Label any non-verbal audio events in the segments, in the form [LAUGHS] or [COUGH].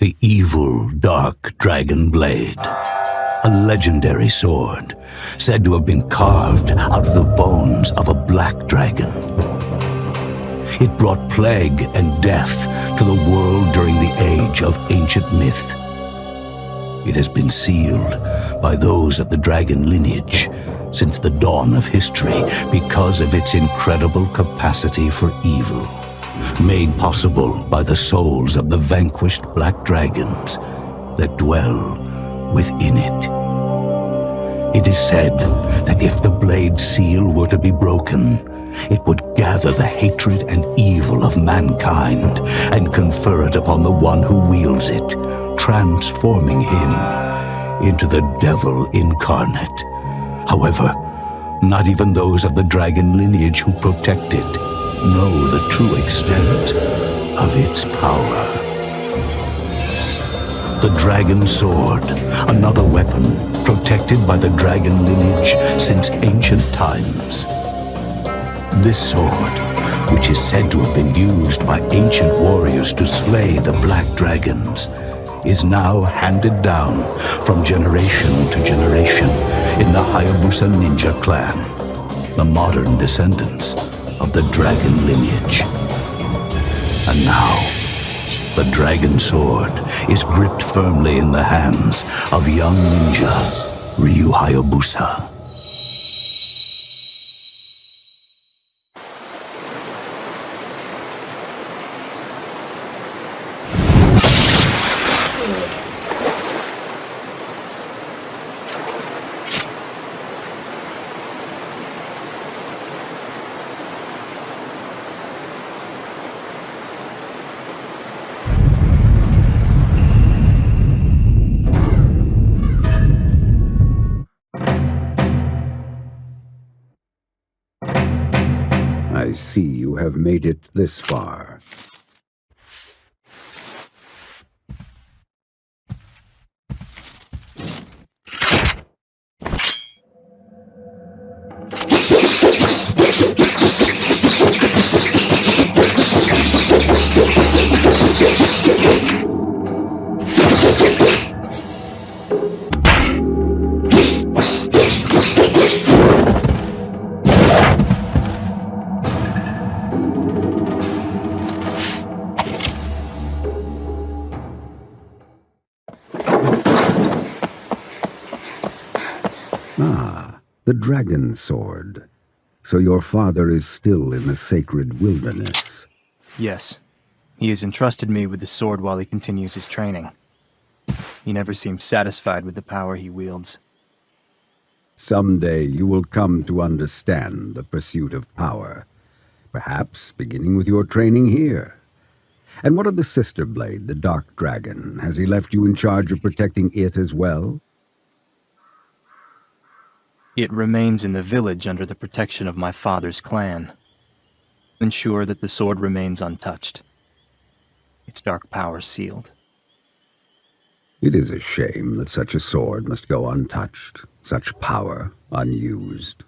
The evil Dark Dragon Blade. A legendary sword, said to have been carved out of the bones of a black dragon. It brought plague and death to the world during the age of ancient myth. It has been sealed by those of the dragon lineage since the dawn of history because of its incredible capacity for evil, made possible by the souls of the vanquished black dragons that dwell within it. It is said that if the blade seal were to be broken, it would gather the hatred and evil of mankind and confer it upon the one who wields it, transforming him into the devil incarnate. However, not even those of the dragon lineage who protect it know the true extent of its power. The Dragon Sword, another weapon protected by the dragon lineage since ancient times. This sword, which is said to have been used by ancient warriors to slay the black dragons, is now handed down from generation to generation in the Hayabusa ninja clan, the modern descendants of the dragon lineage. And now, the dragon sword is gripped firmly in the hands of young ninja Ryu Hayabusa. You have made it this far. Dragon sword. So your father is still in the sacred wilderness. Yes. He has entrusted me with the sword while he continues his training. He never seems satisfied with the power he wields. Someday you will come to understand the pursuit of power. Perhaps beginning with your training here. And what of the sister blade, the Dark Dragon? Has he left you in charge of protecting it as well? It remains in the village under the protection of my father's clan. Ensure that the sword remains untouched. Its dark power sealed. It is a shame that such a sword must go untouched, such power unused.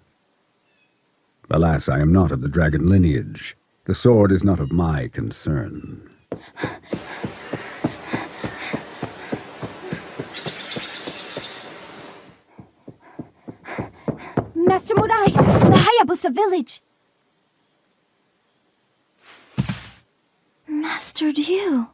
Alas, I am not of the dragon lineage. The sword is not of my concern. Master Murai, the Hayabusa village. Master Ryu.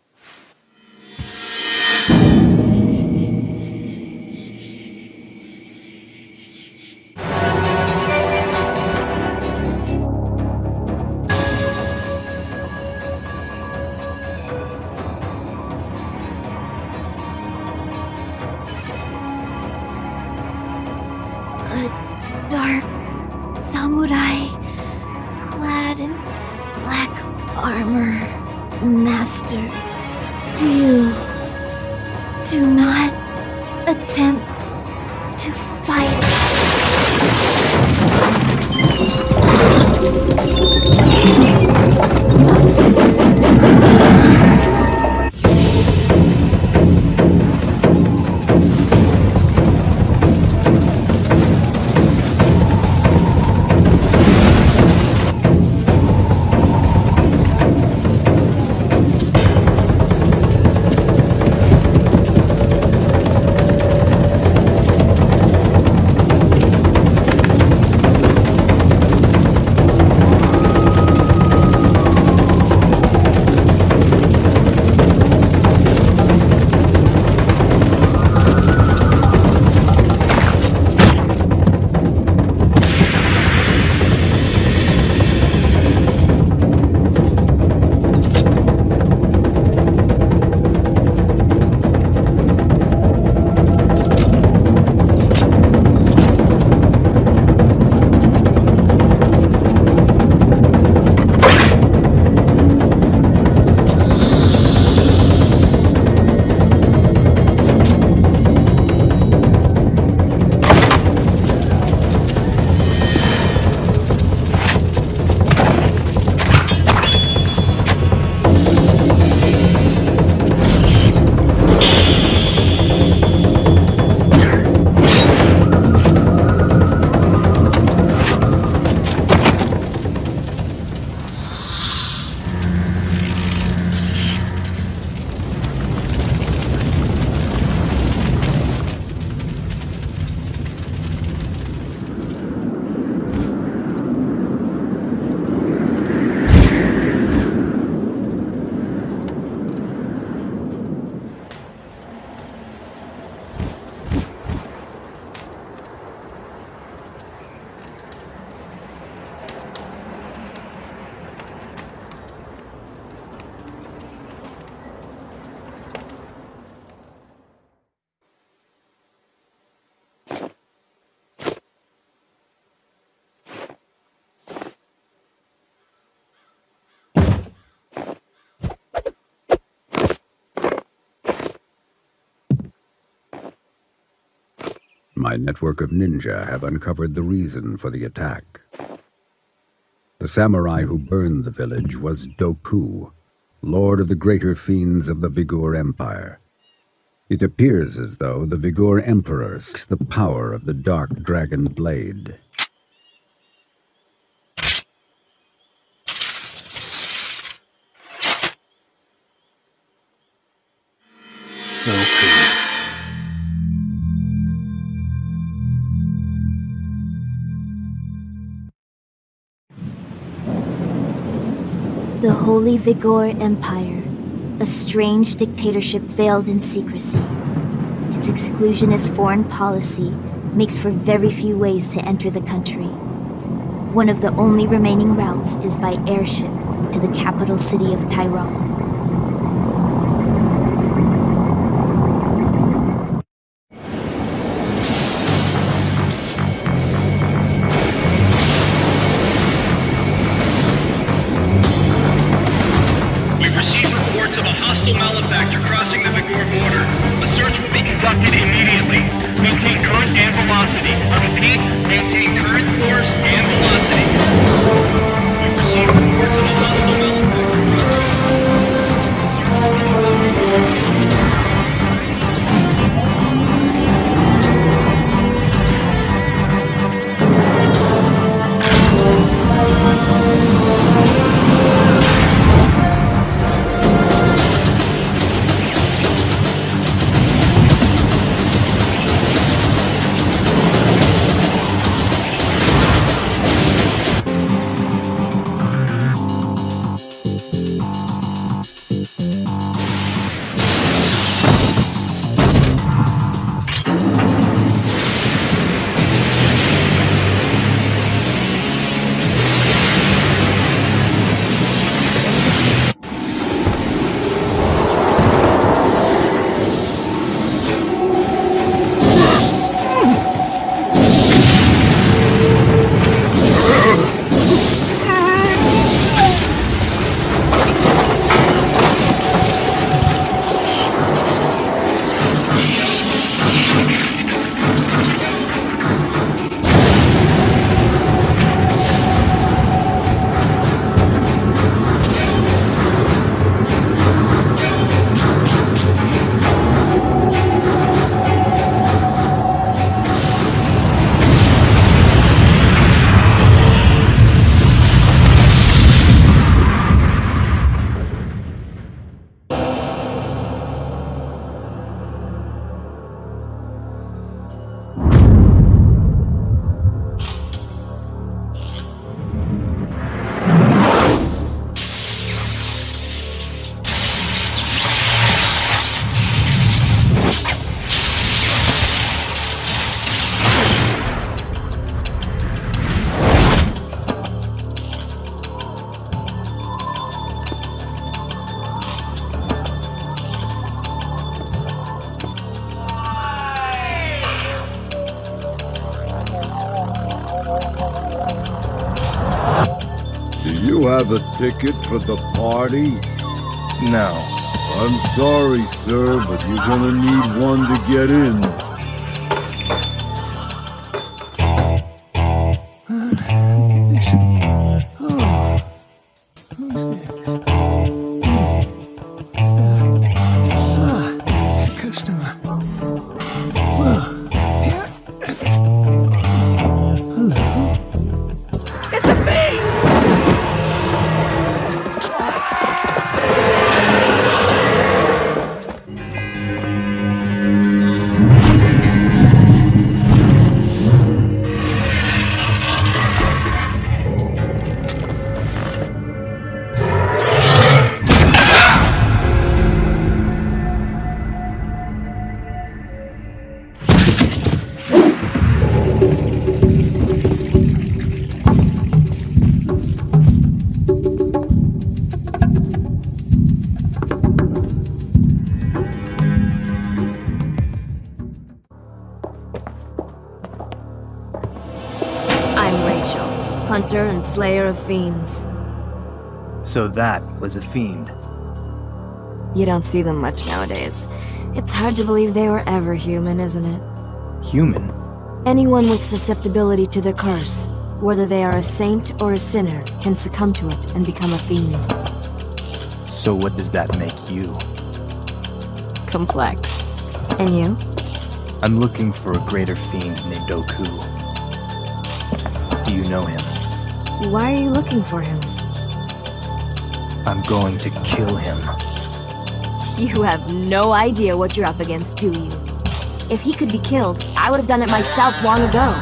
My network of ninja have uncovered the reason for the attack. The samurai who burned the village was Doku, lord of the greater fiends of the Vigoor Empire. It appears as though the Vigoor Emperor seeks the power of the Dark Dragon Blade. Doku. Holy Vigoor Empire, a strange dictatorship veiled in secrecy. Its exclusionist foreign policy makes for very few ways to enter the country. One of the only remaining routes is by airship to the capital city of Tairon. And ticket for the party? No. I'm sorry, sir, but you're gonna need one to get in. Slayer of fiends. So that was a fiend. You don't see them much nowadays. It's hard to believe they were ever human, isn't it? Human? Anyone with susceptibility to the curse, whether they are a saint or a sinner, can succumb to it and become a fiend. So what does that make you? Complex. And you? I'm looking for a greater fiend named Doku. Do you know him? Why are you looking for him? I'm going to kill him. You have no idea what you're up against, do you? If he could be killed, I would have done it myself long ago.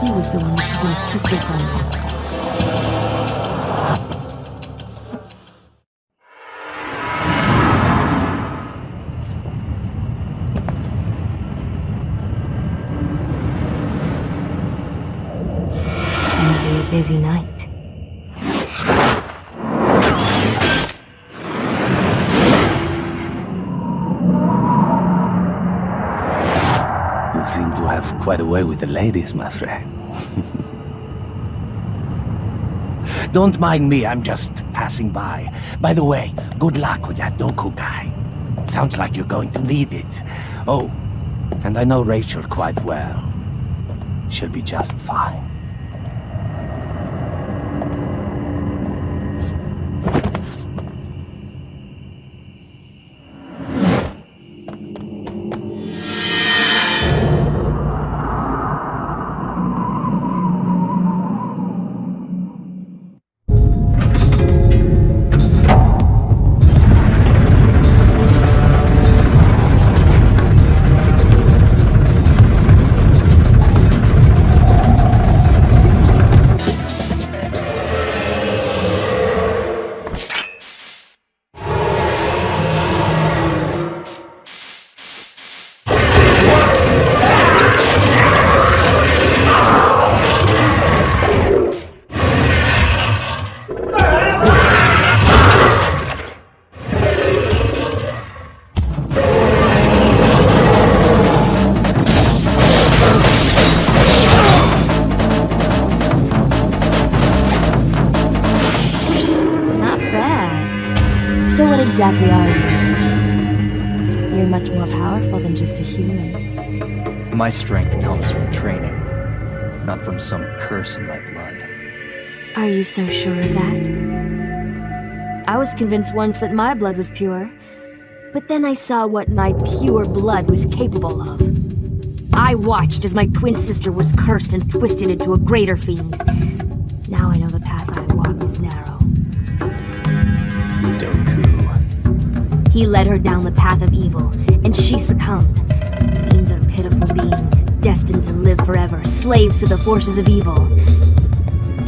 He was the one that took my sister from me. Busy night. You seem to have quite a way with the ladies, my friend. [LAUGHS] Don't mind me, I'm just passing by. By the way, good luck with that Doku guy. Sounds like you're going to need it. Oh, and I know Rachel quite well. She'll be just fine. Some curse in my blood. Are you so sure of that? I was convinced once that my blood was pure, but then I saw what my pure blood was capable of. I watched as my twin sister was cursed and twisted into a greater fiend. Now I know the path I walk is narrow. Doku. He led her down the path of evil, and she succumbed. Fiends are pitiful beings, destined to live forever, slaves to the forces of evil.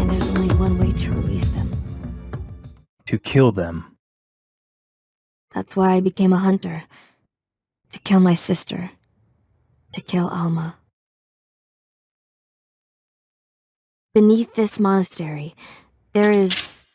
And there's only one way to release them. To kill them. That's why I became a hunter. To kill my sister. To kill Alma. Beneath this monastery, there is.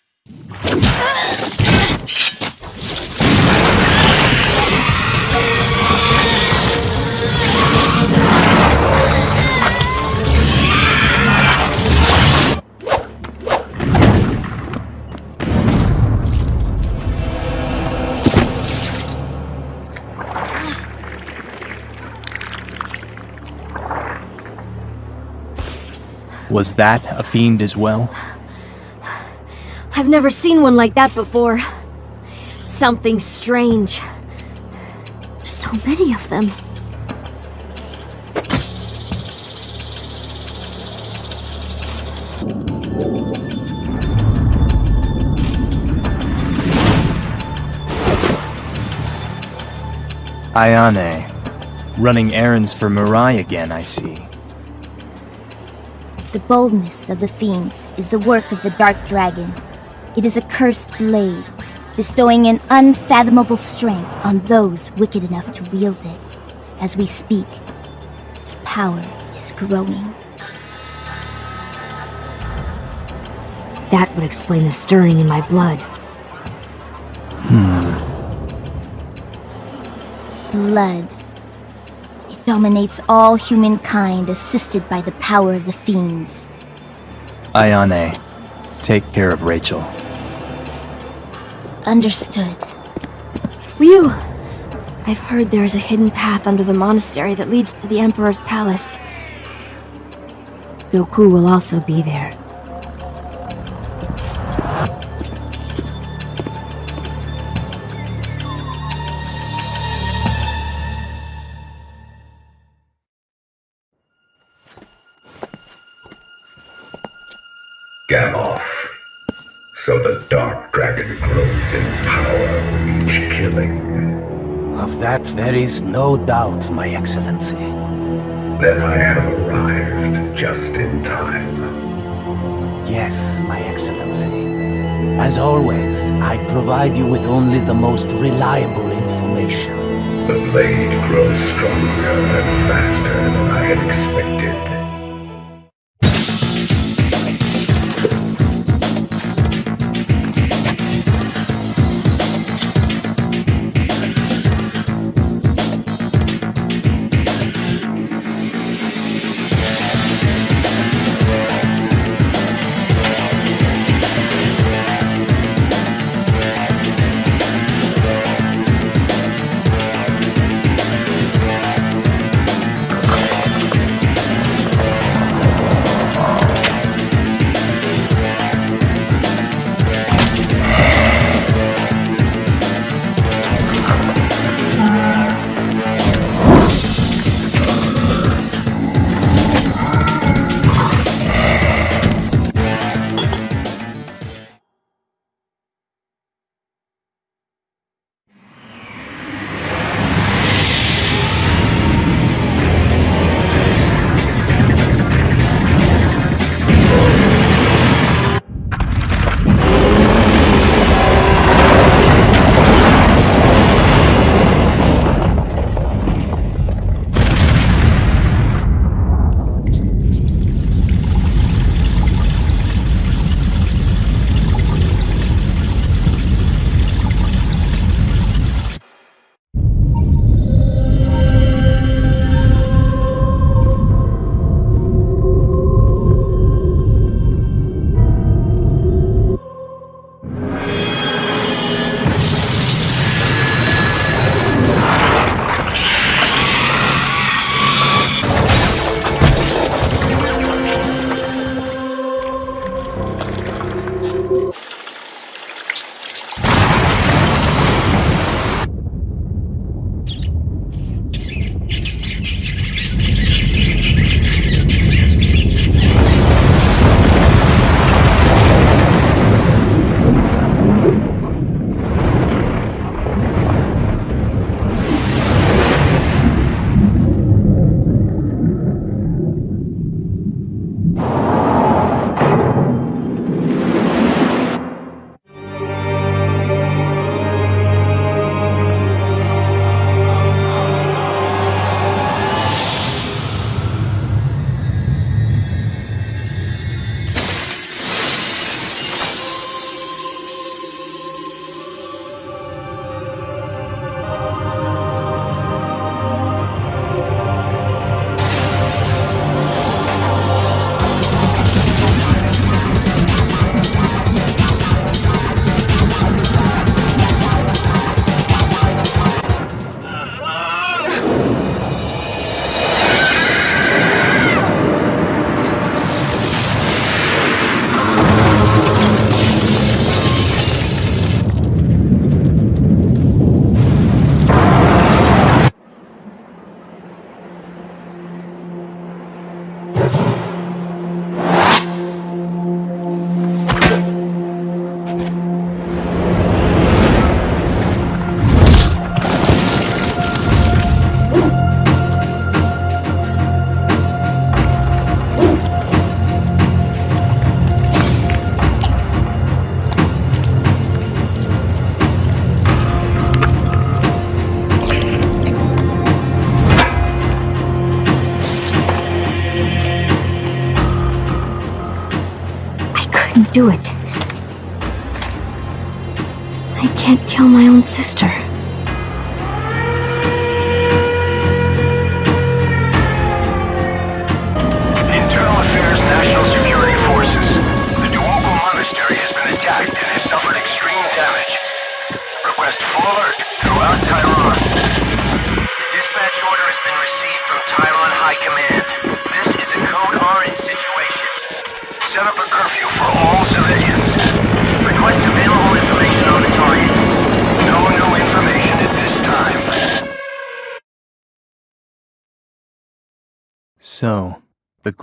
Was that a fiend as well? I've never seen one like that before. Something strange. So many of them. Ayane. Running errands for Murai again, I see. The boldness of the fiends is the work of the Dark Dragon. It is a cursed blade, bestowing an unfathomable strength on those wicked enough to wield it. As we speak, its power is growing. That would explain the stirring in my blood. Blood. It dominates all humankind, assisted by the power of the fiends. Ayane. Take care of Rachel. Understood. Ryu! I've heard there is a hidden path under the monastery that leads to the Emperor's palace. Doku will also be there. Gamov. So the Dark Dragon grows in power with each killing. Of that there is no doubt, my excellency. Then I have arrived just in time. Yes, my excellency. As always, I provide you with only the most reliable information. The blade grows stronger and faster than I had expected.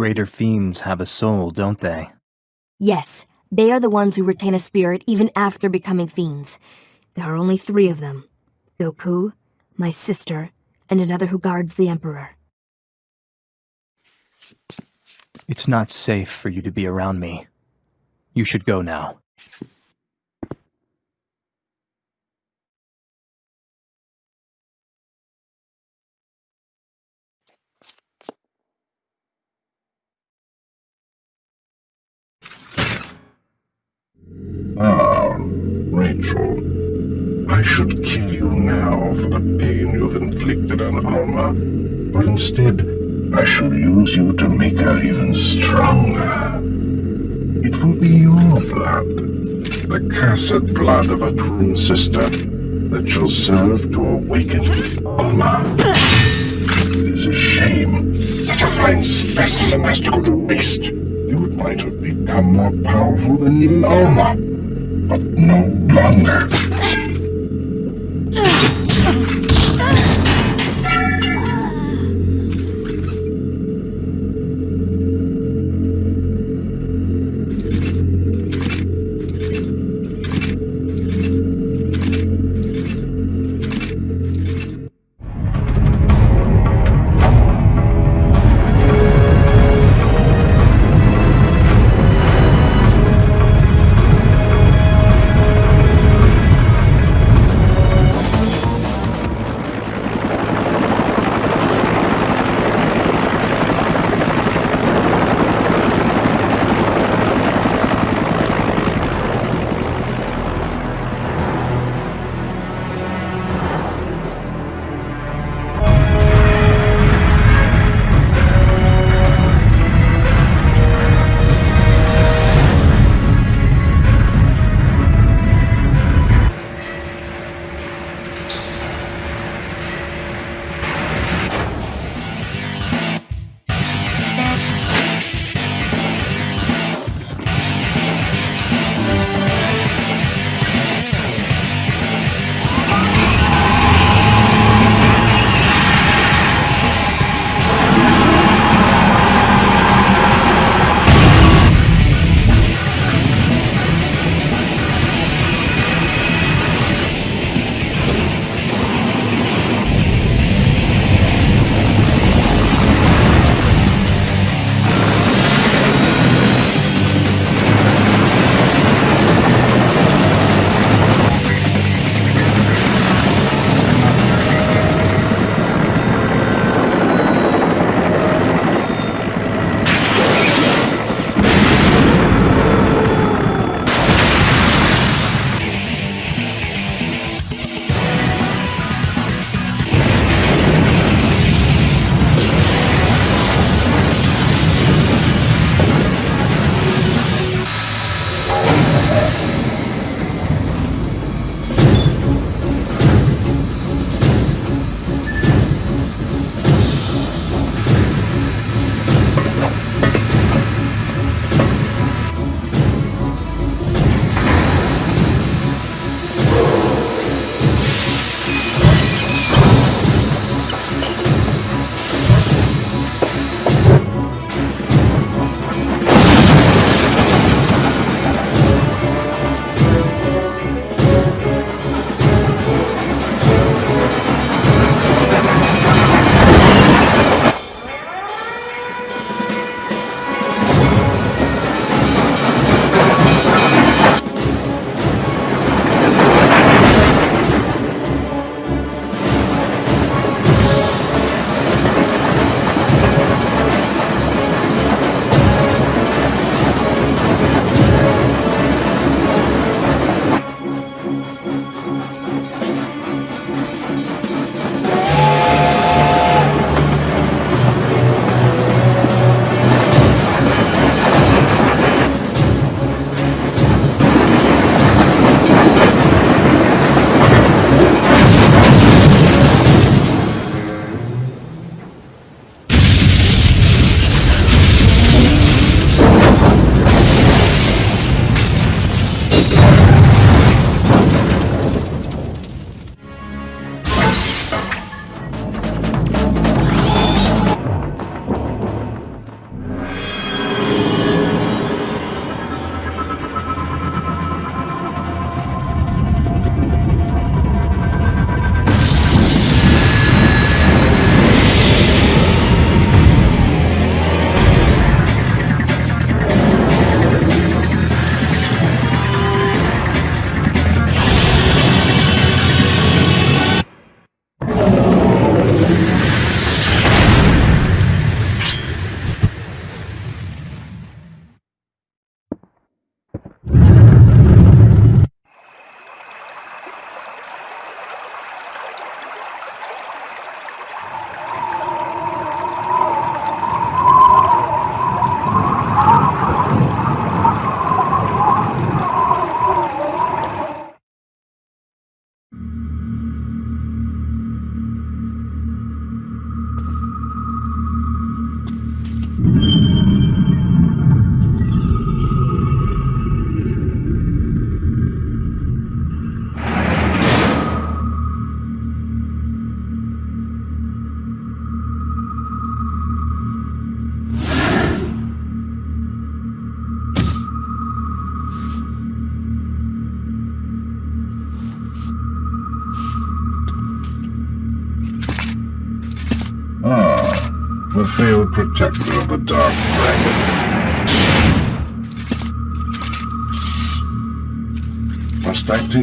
Greater fiends have a soul, don't they? Yes, they are the ones who retain a spirit even after becoming fiends. There are only three of them. Doku, my sister, and another who guards the Emperor. It's not safe for you to be around me. You should go now. Rachel. I should kill you now for the pain you've inflicted on Alma, but instead, I shall use you to make her even stronger. It will be your blood, the cursed blood of a twin sister, that shall serve to awaken Alma. It is a shame. Such a fine specimen has to go to waste. You might have become more powerful than even Alma, no longer.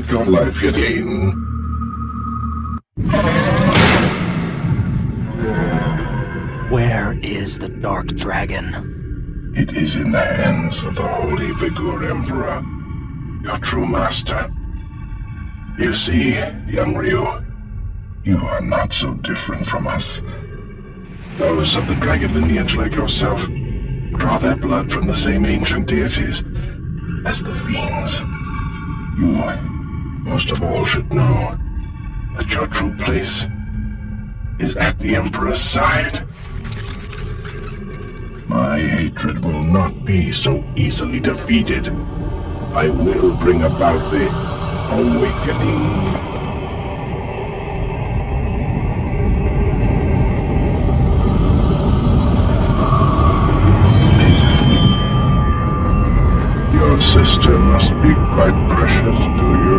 Your life again? Where is the Dark Dragon? It is in the hands of the Holy Vigoor Emperor, your true master. You see, young Ryu, you are not so different from us. Those of the dragon lineage like yourself draw their blood from the same ancient deities as the fiends. You, most of all, should know that your true place is at the Emperor's side. My hatred will not be so easily defeated. I will bring about the awakening. Your sister must be quite precious to you.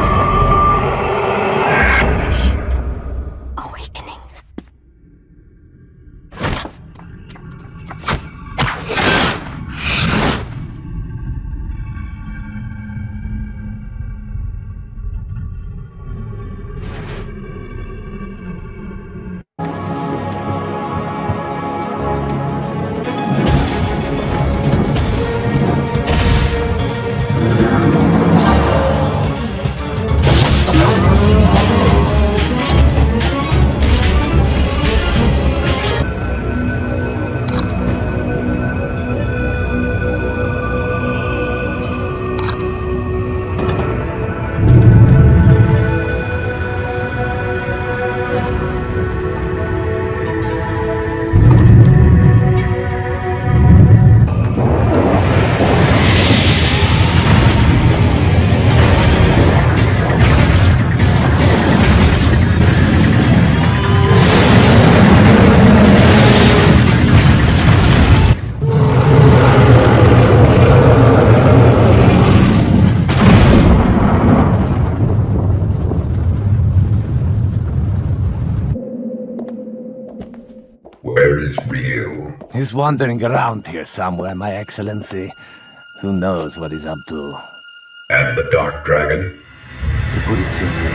He's wandering around here somewhere, my excellency. Who knows what he's up to? And the Dark Dragon? To put it simply,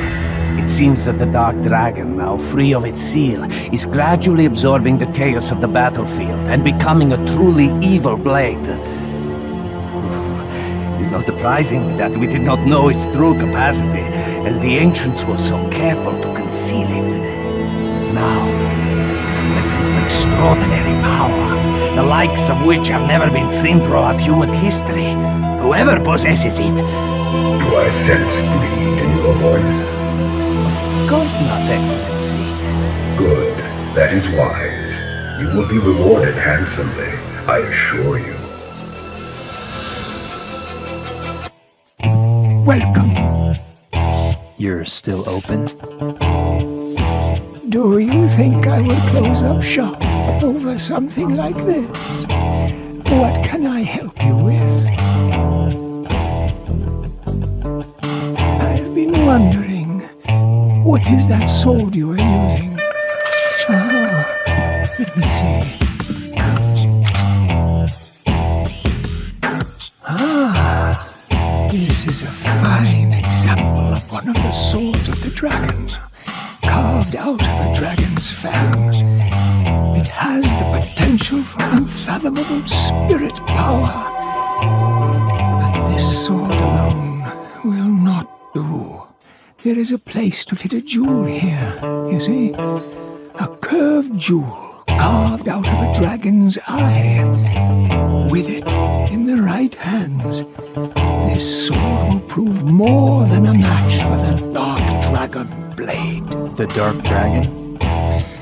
it seems that the Dark Dragon, now free of its seal, is gradually absorbing the chaos of the battlefield and becoming a truly evil blade. It is not surprising that we did not know its true capacity, as the ancients were so careful to conceal it. Now, it is a weapon of extraordinary power, the likes of which have never been seen throughout human history. Whoever possesses it, Do I sense greed in your voice? of course not, Excellency. Good. That is wise. You will be rewarded handsomely, I assure you. Welcome. You're still open? Do you think I would close up shop over something like this? What can I help you with? I've been wondering, what is that sword you are using? Oh, let me see. Ah, this is a fine example of one of the swords of the dragon, carved out of a dragon's fang. Unfathomable spirit power. But this sword alone will not do. There is a place to fit a jewel here, you see? A curved jewel carved out of a dragon's eye. With it in the right hands, this sword will prove more than a match for the Dark Dragon blade. The Dark Dragon? [LAUGHS]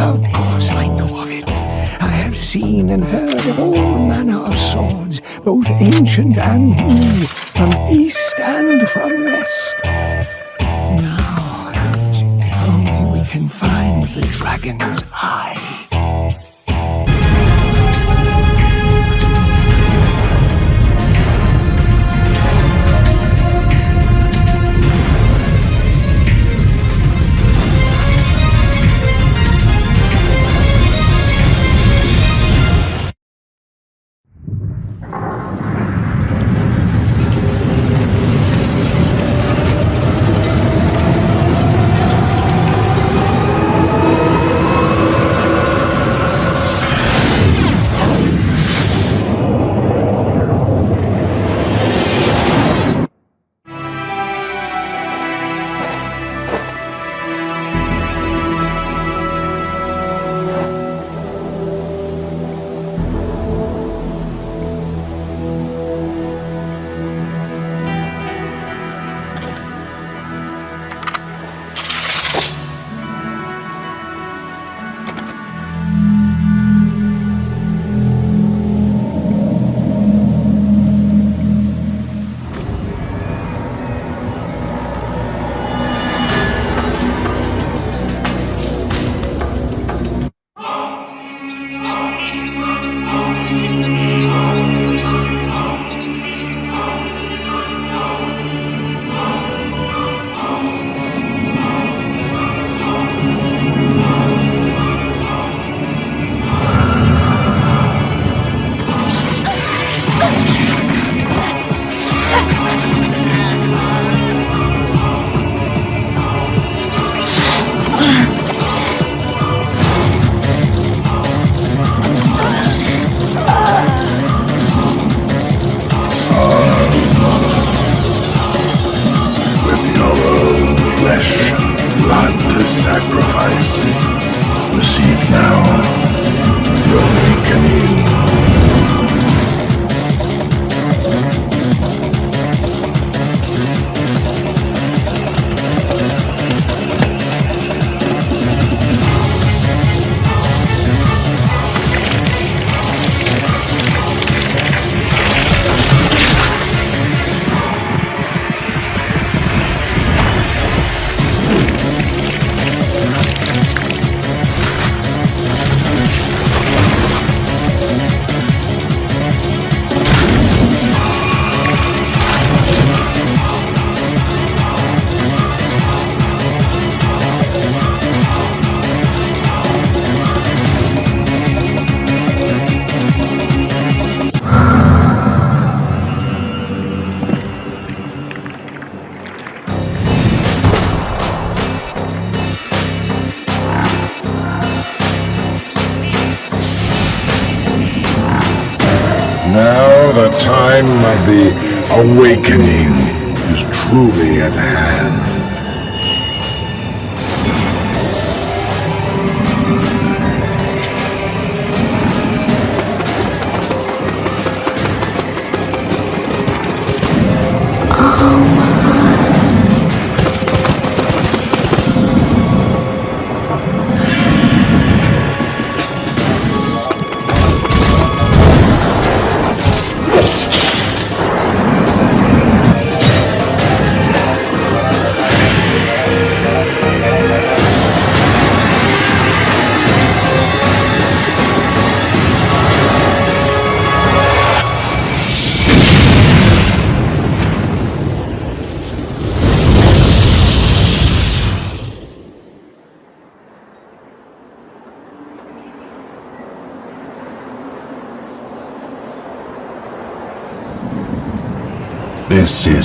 Of course I know of it. I have seen and heard of all manner of swords, both ancient and new, from east and from west. Now, if only we can find the dragon's eye.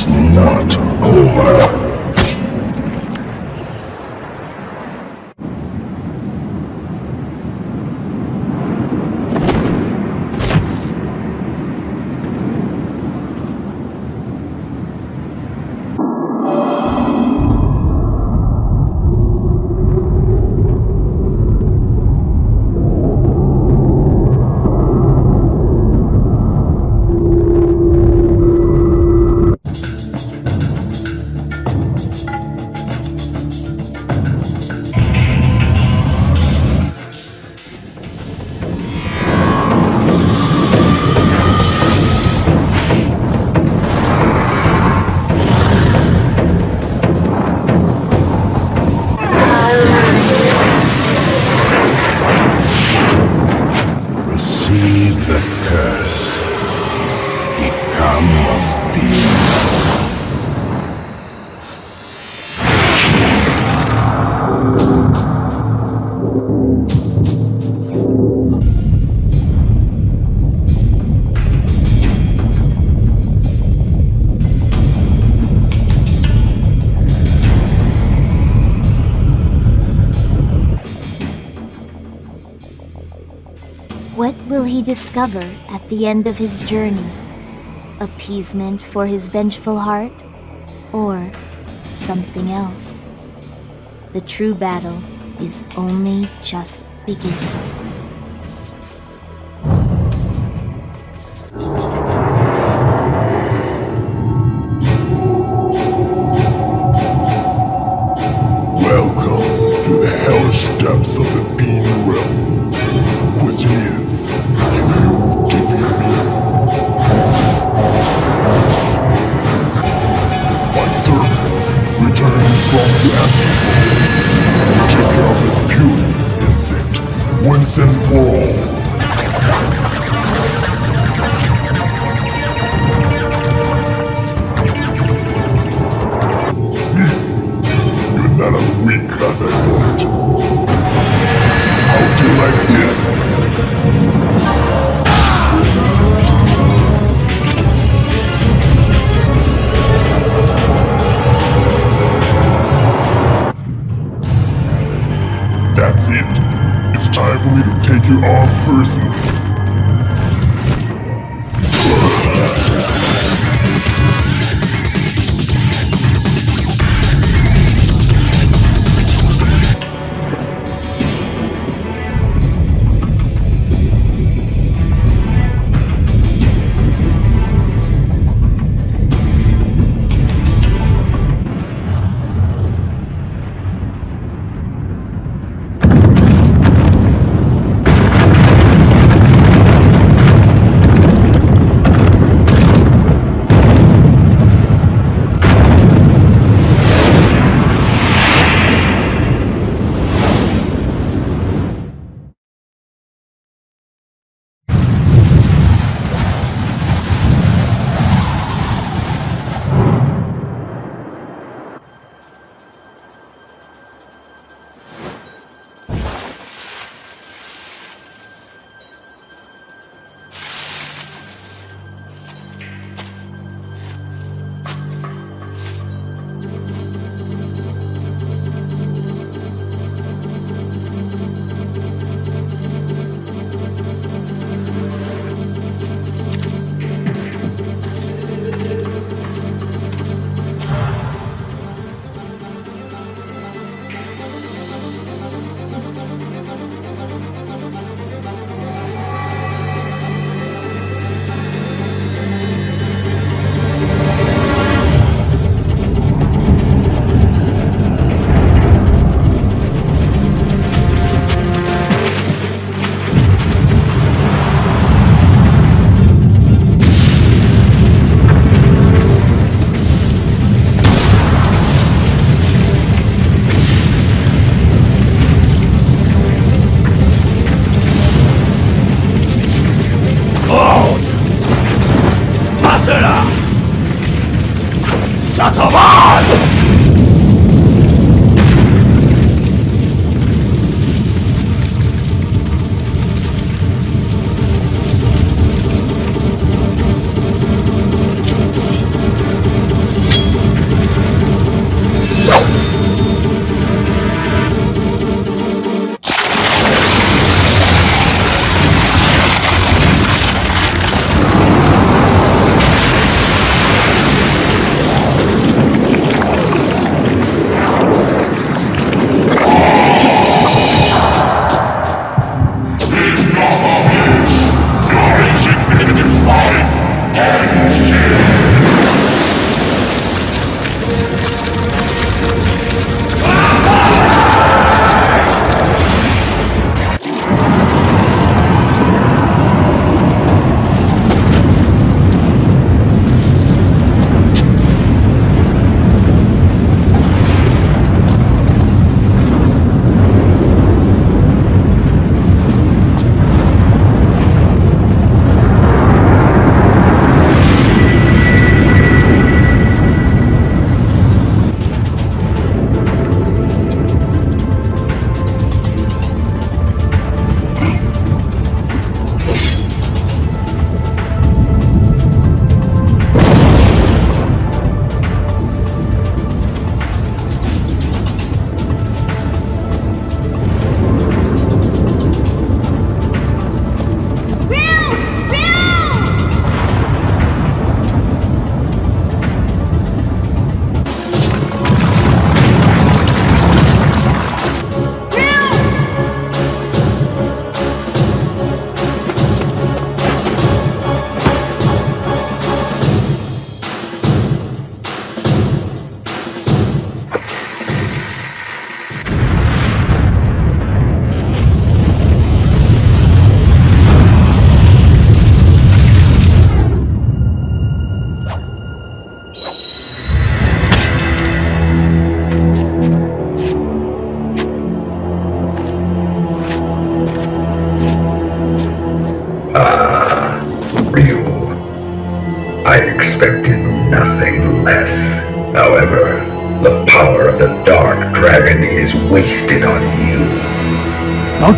not over. he discover at the end of his journey? Appeasement for his vengeful heart? Or something else? The true battle is only just beginning.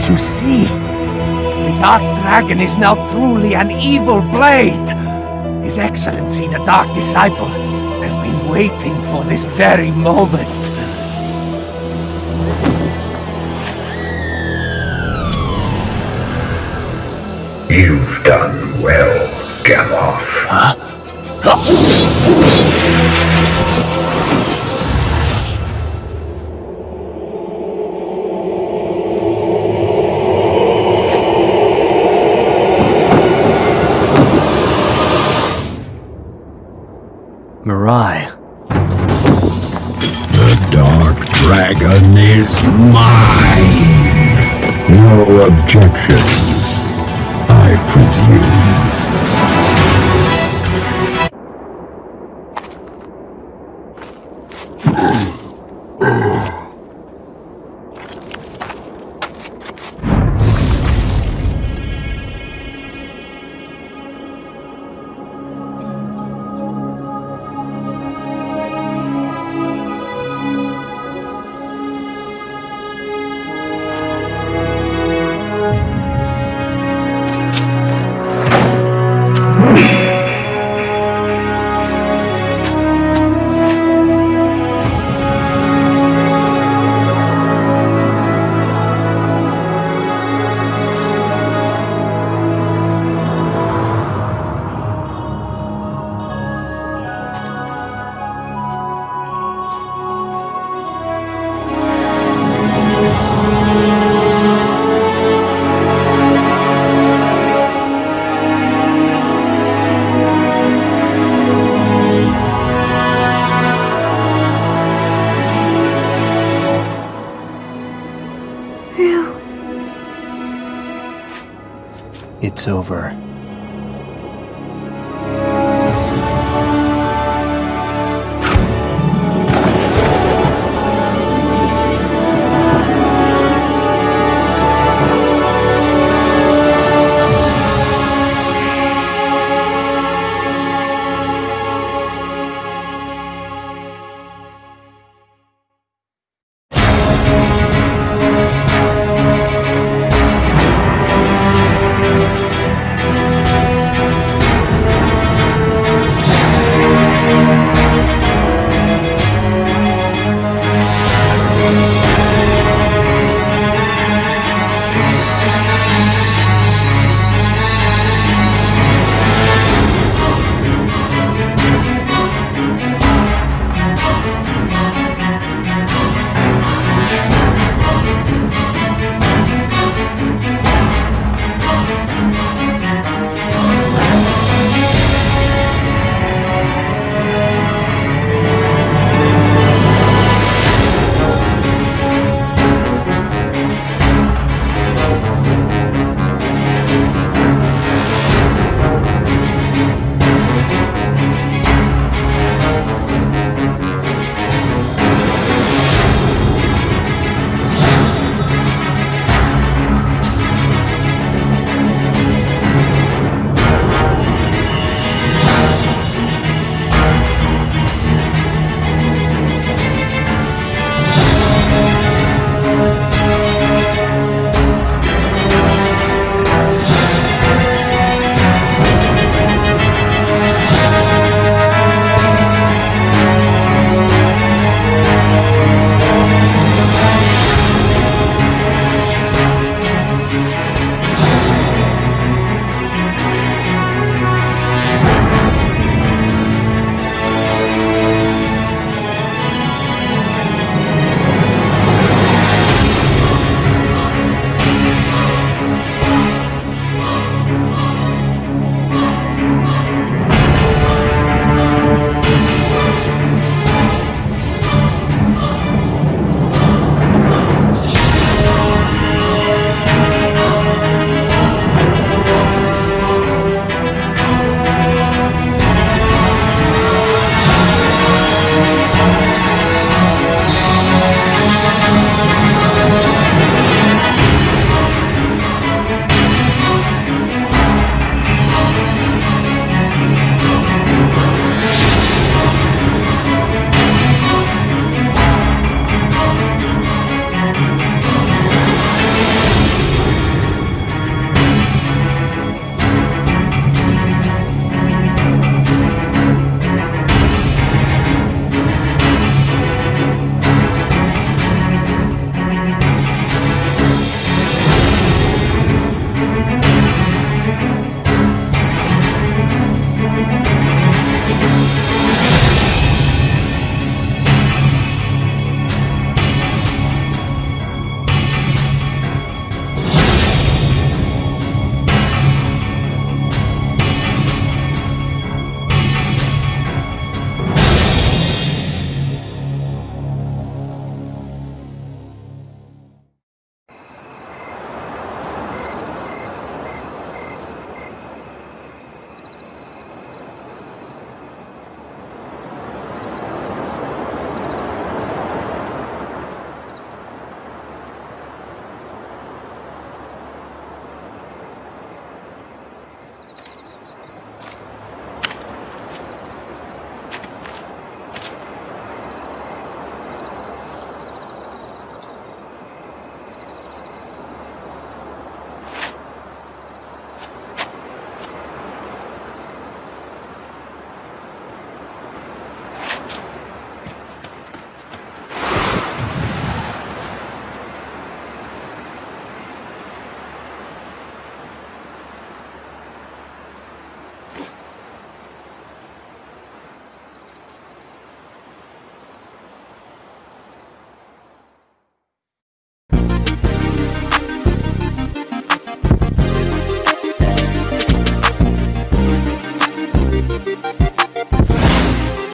You see? The Dark Dragon is now truly an evil blade. His Excellency, the Dark Disciple, has been waiting for this very moment. You've done No It's over.